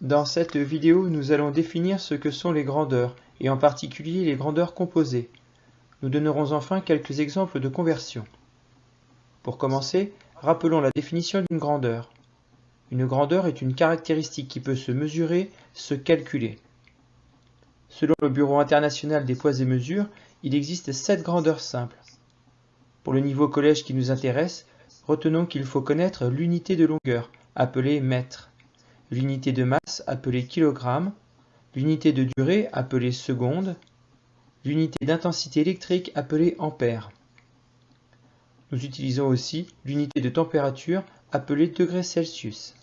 Dans cette vidéo, nous allons définir ce que sont les grandeurs, et en particulier les grandeurs composées. Nous donnerons enfin quelques exemples de conversion. Pour commencer, rappelons la définition d'une grandeur. Une grandeur est une caractéristique qui peut se mesurer, se calculer. Selon le Bureau international des poids et mesures, il existe sept grandeurs simples. Pour le niveau collège qui nous intéresse, retenons qu'il faut connaître l'unité de longueur, appelée mètre, l'unité de masse, appelée kilogramme, l'unité de durée, appelée seconde, l'unité d'intensité électrique, appelée ampère. Nous utilisons aussi l'unité de température, appelée degré Celsius.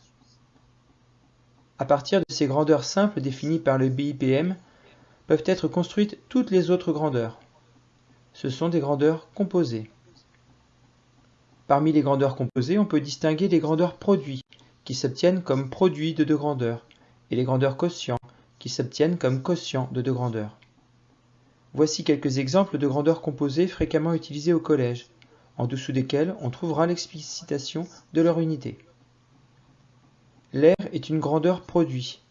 À partir de ces grandeurs simples définies par le BIPM, peuvent être construites toutes les autres grandeurs. Ce sont des grandeurs composées. Parmi les grandeurs composées, on peut distinguer les grandeurs produits, qui s'obtiennent comme produits de deux grandeurs, et les grandeurs quotients, qui s'obtiennent comme quotients de deux grandeurs. Voici quelques exemples de grandeurs composées fréquemment utilisées au collège, en dessous desquelles on trouvera l'explicitation de leur unité. L'air est une grandeur produit.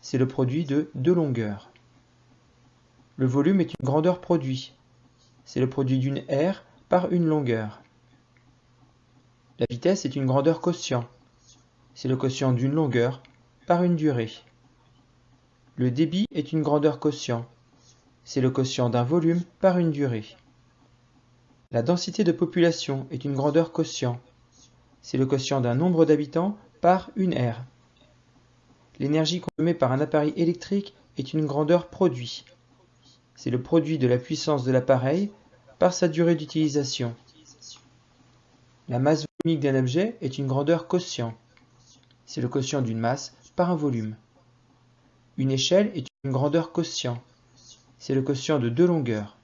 C'est le produit de deux longueurs. Le volume est une grandeur produit. C'est le produit d'une aire par une longueur. La vitesse est une grandeur quotient. C'est le quotient d'une longueur par une durée. Le débit est une grandeur quotient. C'est le quotient d'un volume par une durée. La densité de population est une grandeur quotient. C'est le quotient d'un nombre d'habitants par une aire. L'énergie consommée par un appareil électrique est une grandeur produit. C'est le produit de la puissance de l'appareil par sa durée d'utilisation. La masse volumique d'un objet est une grandeur quotient. C'est le quotient d'une masse par un volume. Une échelle est une grandeur quotient. C'est le quotient de deux longueurs.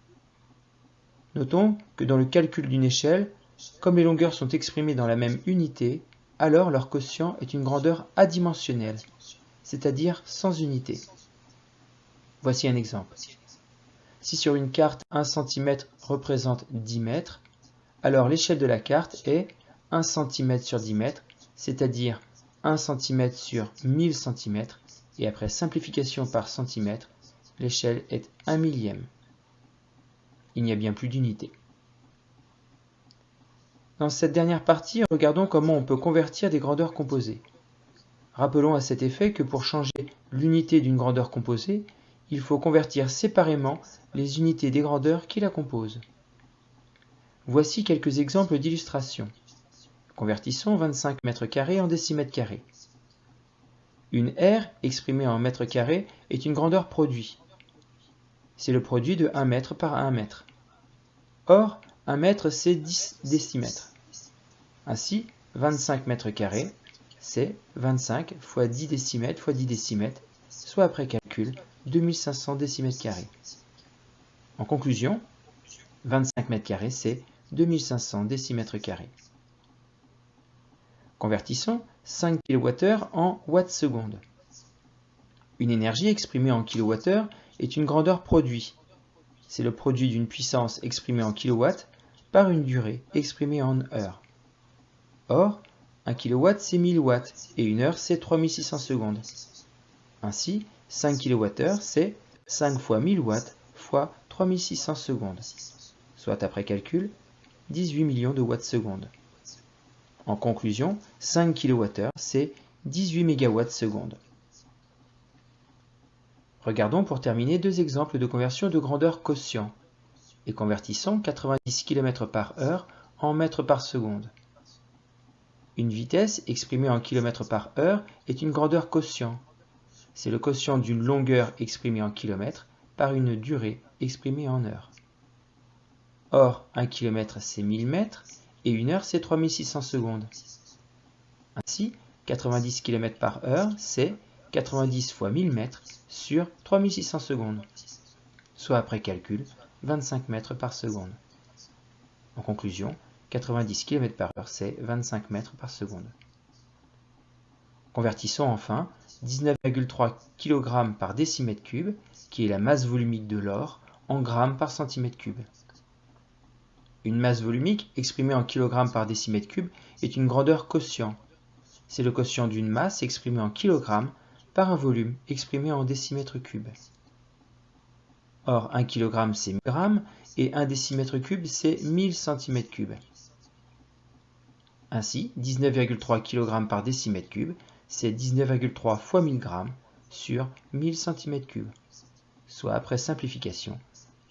Notons que dans le calcul d'une échelle, comme les longueurs sont exprimées dans la même unité, alors leur quotient est une grandeur adimensionnelle, c'est-à-dire sans unité. Voici un exemple. Si sur une carte 1 cm représente 10 mètres, alors l'échelle de la carte est 1 cm sur 10 mètres, c'est-à-dire 1 cm sur 1000 cm, et après simplification par centimètre, l'échelle est 1 millième. Il n'y a bien plus d'unité. Dans cette dernière partie, regardons comment on peut convertir des grandeurs composées. Rappelons à cet effet que pour changer l'unité d'une grandeur composée, il faut convertir séparément les unités des grandeurs qui la composent. Voici quelques exemples d'illustration. Convertissons 25 mètres carrés en décimètres carrés. Une aire exprimée en mètres carrés est une grandeur produit. C'est le produit de 1 mètre par 1 mètre. Or, 1 mètre c'est 10 décimètres. Ainsi, 25 mètres carrés, c'est 25 fois 10 décimètres fois 10 décimètres, soit après calcul 2500 décimètres carrés. En conclusion, 25 mètres carrés c'est 2500 décimètres carrés. Convertissons 5 kWh en watts secondes. Une énergie exprimée en kWh est une grandeur produit. C'est le produit d'une puissance exprimée en kW par une durée exprimée en heures. Or, 1 kW c'est 1000 watts et une heure c'est 3600 secondes. Ainsi, 5 kWh c'est 5 fois 1000 watts fois 3600 secondes, soit après calcul 18 millions de watts secondes. En conclusion, 5 kWh, c'est 18 MWh secondes. Regardons pour terminer deux exemples de conversion de grandeur quotient et convertissons 90 km par heure en mètres par seconde. Une vitesse exprimée en km par heure est une grandeur quotient. C'est le quotient d'une longueur exprimée en kilomètres par une durée exprimée en heures. Or, 1 km c'est 1000 mètres et une heure c'est 3600 secondes. Ainsi, 90 km par heure c'est 90 fois 1000 mètres sur 3600 secondes, soit après calcul 25 mètres par seconde. En conclusion, 90 km par heure c'est 25 mètres par seconde. Convertissons enfin 19,3 kg par décimètre cube, qui est la masse volumique de l'or, en grammes par centimètre cube. Une masse volumique, exprimée en kg par décimètre cube, est une grandeur quotient. C'est le quotient d'une masse exprimée en kg par un volume exprimé en décimètres cubes. Or, 1 kg c'est 1000 g et 1 décimètre cube c'est 1000 cm3. Ainsi, 19,3 kg par décimètre cube, c'est 19,3 fois 1000 g sur 1000 cm3, soit après simplification,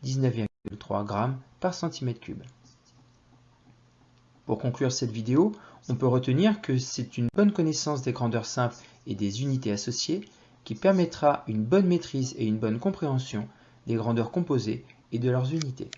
19,3 g par cm3. Pour conclure cette vidéo, on peut retenir que c'est une bonne connaissance des grandeurs simples et des unités associées qui permettra une bonne maîtrise et une bonne compréhension des grandeurs composées et de leurs unités.